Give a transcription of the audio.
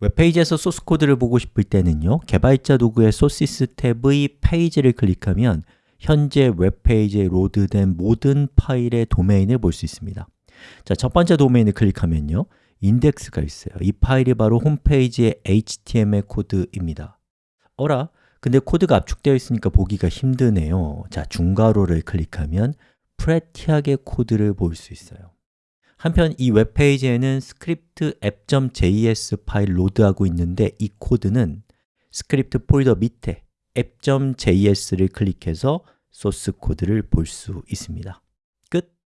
웹페이지에서 소스 코드를 보고 싶을 때는요 개발자 도구의 소시스 탭의 페이지를 클릭하면 현재 웹페이지에 로드된 모든 파일의 도메인을 볼 수 있습니다. 자, 첫 번째 도메인을 클릭하면요 인덱스가 있어요. 이 파일이 바로 홈페이지의 HTML 코드입니다. 어라? 근데 코드가 압축되어 있으니까 보기가 힘드네요. 자, 중괄호를 클릭하면 pretty하게 코드를 볼 수 있어요 한편 이 웹페이지에는 스크립트 app.js 파일 로드하고 있는데 이 코드는 스크립트 폴더 밑에 app.js를 클릭해서 소스 코드를 볼 수 있습니다